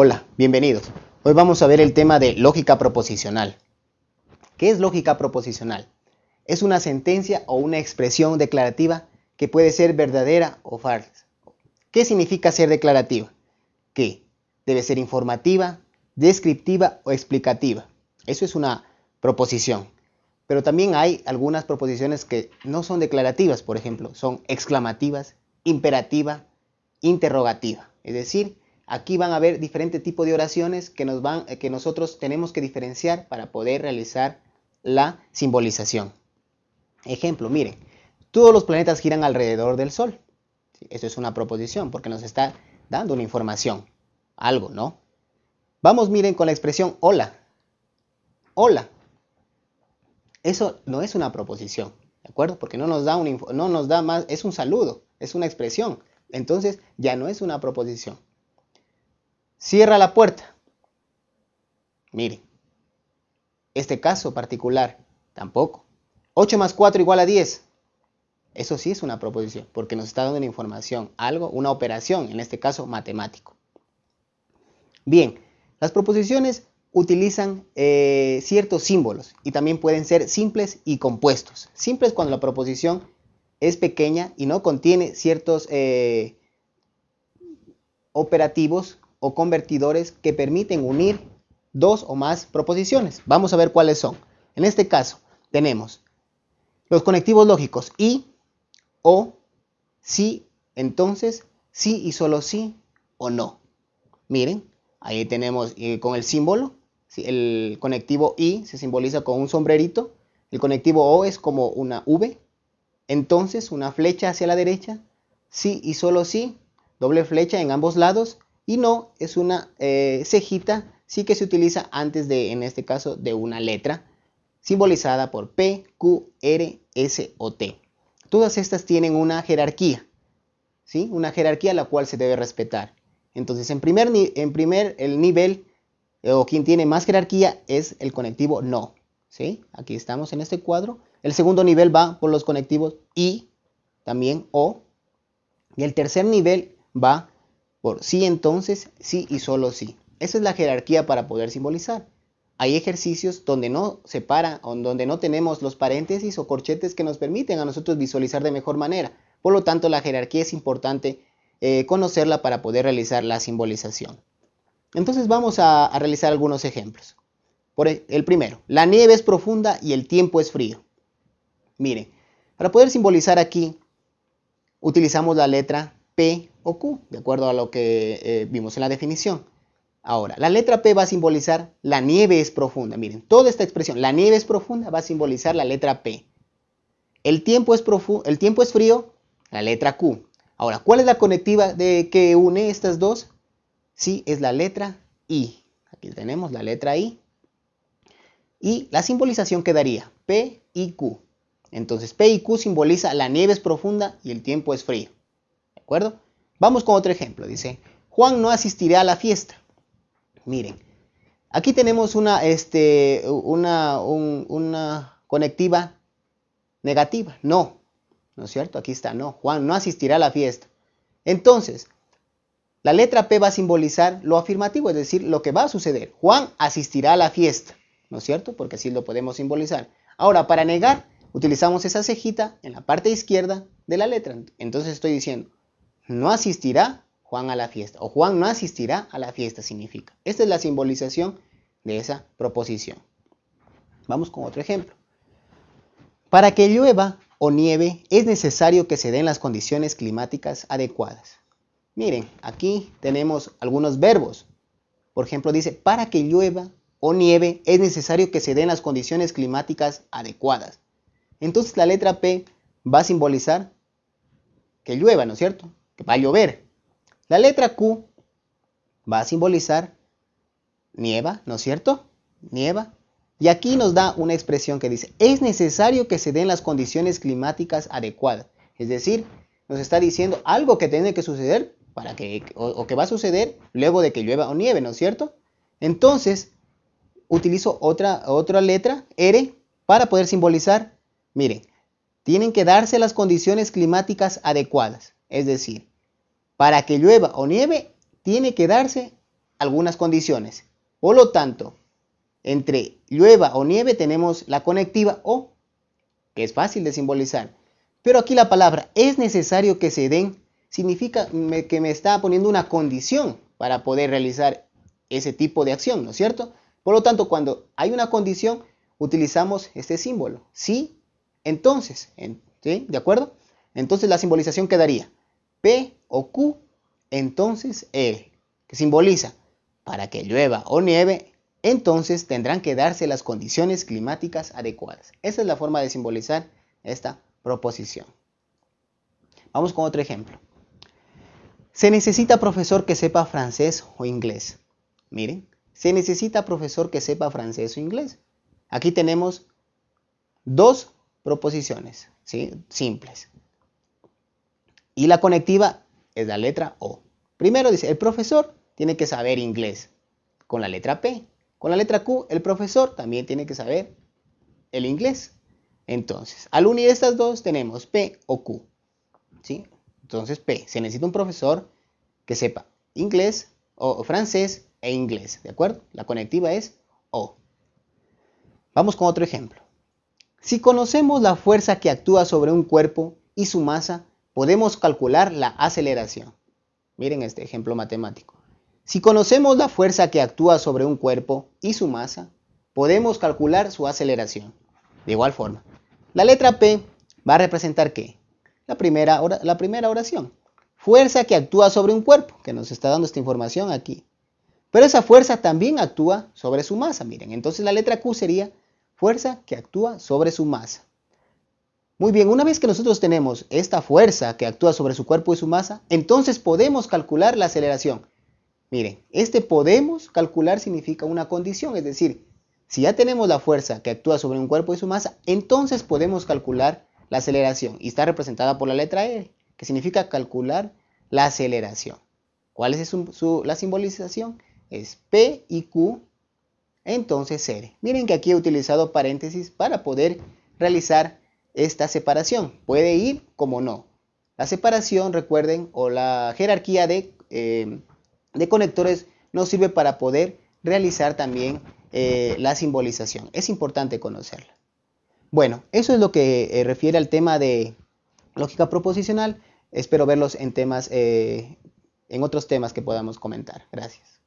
Hola, bienvenidos. Hoy vamos a ver el tema de lógica proposicional. ¿Qué es lógica proposicional? Es una sentencia o una expresión declarativa que puede ser verdadera o falsa. ¿Qué significa ser declarativa? Que debe ser informativa, descriptiva o explicativa. Eso es una proposición. Pero también hay algunas proposiciones que no son declarativas, por ejemplo, son exclamativas, imperativa, interrogativa. Es decir, Aquí van a haber diferentes tipos de oraciones van, que nosotros tenemos que diferenciar para poder realizar la simbolización. Ejemplo, miren, todos los planetas giran alrededor del Sol. Eso es una proposición porque nos está dando una información, algo, ¿no? Vamos, miren, con la expresión hola. Hola. Eso no es una proposición, ¿de acuerdo? Porque no nos da, un, no nos da más, es un saludo, es una expresión. Entonces ya no es una proposición. Cierra la puerta. Mire, este caso particular, tampoco. 8 más 4 igual a 10. Eso sí es una proposición, porque nos está dando una información, algo, una operación, en este caso matemático. Bien, las proposiciones utilizan eh, ciertos símbolos y también pueden ser simples y compuestos. Simples cuando la proposición es pequeña y no contiene ciertos eh, operativos o convertidores que permiten unir dos o más proposiciones. Vamos a ver cuáles son. En este caso tenemos los conectivos lógicos y, o, sí, entonces, sí y solo sí o no. Miren, ahí tenemos eh, con el símbolo, el conectivo y se simboliza con un sombrerito, el conectivo o es como una V, entonces una flecha hacia la derecha, sí y solo sí, doble flecha en ambos lados y no es una eh, cejita, sí que se utiliza antes de, en este caso, de una letra, simbolizada por P, Q, R, S o T. Todas estas tienen una jerarquía, ¿sí? Una jerarquía la cual se debe respetar. Entonces, en primer, en primer el nivel, eh, o quien tiene más jerarquía, es el conectivo no, ¿sí? Aquí estamos en este cuadro. El segundo nivel va por los conectivos y, también o. Y el tercer nivel va por sí entonces, sí y solo sí. Esa es la jerarquía para poder simbolizar. Hay ejercicios donde no separa o donde no tenemos los paréntesis o corchetes que nos permiten a nosotros visualizar de mejor manera. Por lo tanto, la jerarquía es importante eh, conocerla para poder realizar la simbolización. Entonces vamos a, realizar algunos ejemplos. Por e, el primero, la nieve es profunda y el tiempo es frío. Miren, para poder simbolizar aquí, utilizamos la letra P o Q, de acuerdo a lo que eh, vimos en la definición. Ahora, la letra P va a simbolizar la nieve es profunda. Miren, toda esta expresión, la nieve es profunda, va a simbolizar la letra P. El tiempo es, el tiempo es frío, la letra Q. Ahora, ¿cuál es la conectiva de que une estas dos? Sí, es la letra I. Aquí tenemos la letra I. Y la simbolización quedaría P y Q. Entonces, P y Q simboliza la nieve es profunda y el tiempo es frío Vamos con otro ejemplo. Dice, Juan no asistirá a la fiesta. Miren, aquí tenemos una, este, una conectiva negativa. No, ¿no es cierto? Aquí está, no. Juan no asistirá a la fiesta. Entonces, la letra P va a simbolizar lo afirmativo, es decir, lo que va a suceder. Juan asistirá a la fiesta, ¿no es cierto? Porque así lo podemos simbolizar. Ahora, para negar, utilizamos esa cejita en la parte izquierda de la letra. Entonces estoy diciendo, no asistirá Juan a la fiesta o Juan no asistirá a la fiesta significa. Esta es la simbolización de esa proposición. Vamos con otro ejemplo. Para que llueva o nieve es necesario que se den las condiciones climáticas adecuadas. Miren, aquí tenemos algunos verbos. Por ejemplo, dice, para que llueva o nieve es necesario que se den las condiciones climáticas adecuadas. Entonces la letra P va a simbolizar que llueva, ¿no es cierto? Va a llover. La letra Q va a simbolizar nieva, ¿no es cierto? Nieva. Y aquí nos da una expresión que dice, es necesario que se den las condiciones climáticas adecuadas. Es decir, nos está diciendo algo que tiene que suceder para que, o, que va a suceder luego de que llueva o nieve, ¿no es cierto? Entonces, utilizo otra, otra letra, R, para poder simbolizar, miren, tienen que darse las condiciones climáticas adecuadas. Es decir, para que llueva o nieve, tiene que darse algunas condiciones. Por lo tanto, entre llueva o nieve tenemos la conectiva o, que es fácil de simbolizar. Pero aquí la palabra es necesario que se den significa que me está poniendo una condición para poder realizar ese tipo de acción, ¿no es cierto? Por lo tanto, cuando hay una condición, utilizamos este símbolo. Sí, entonces. ¿De acuerdo? Entonces la simbolización quedaría P o Q, entonces E, que simboliza para que llueva o nieve, entonces tendrán que darse las condiciones climáticas adecuadas. Esa es la forma de simbolizar esta proposición. Vamos con otro ejemplo. Se necesita profesor que sepa francés o inglés. Miren, se necesita profesor que sepa francés o inglés. Aquí tenemos dos proposiciones ¿sí? simples. Y la conectiva es la letra O. Primero dice, el profesor tiene que saber inglés con la letra P. Con la letra Q, el profesor también tiene que saber el inglés. Entonces, al unir estas dos tenemos P o Q. ¿sí? Entonces, P, se necesita un profesor que sepa inglés o francés e inglés, ¿de acuerdo? La conectiva es O. Vamos con otro ejemplo. Si conocemos la fuerza que actúa sobre un cuerpo y su masa, podemos calcular la aceleración. Miren este ejemplo matemático. Si conocemos la fuerza que actúa sobre un cuerpo y su masa, podemos calcular su aceleración. De igual forma, la letra P va a representar qué? la primera, la primera oración. Fuerza que actúa sobre un cuerpo, que nos está dando esta información aquí. Pero esa fuerza también actúa sobre su masa, miren. Entonces la letra Q sería fuerza que actúa sobre su masa. Muy bien, una vez que nosotros tenemos esta fuerza que actúa sobre su cuerpo y su masa, entonces podemos calcular la aceleración. Miren, este podemos calcular significa una condición, es decir, si ya tenemos la fuerza que actúa sobre un cuerpo y su masa, entonces podemos calcular la aceleración y está representada por la letra E, que significa calcular la aceleración. ¿Cuál es la simbolización? Es P y Q, entonces R. Miren que aquí he utilizado paréntesis para poder realizar esta separación. Puede ir como no. La separación, recuerden, o la jerarquía de, eh, de conectores nos sirve para poder realizar también eh, la simbolización. Es importante conocerla. Bueno, eso es lo que eh, refiere al tema de lógica proposicional. Espero verlos en temas, en otros temas que podamos comentar. Gracias.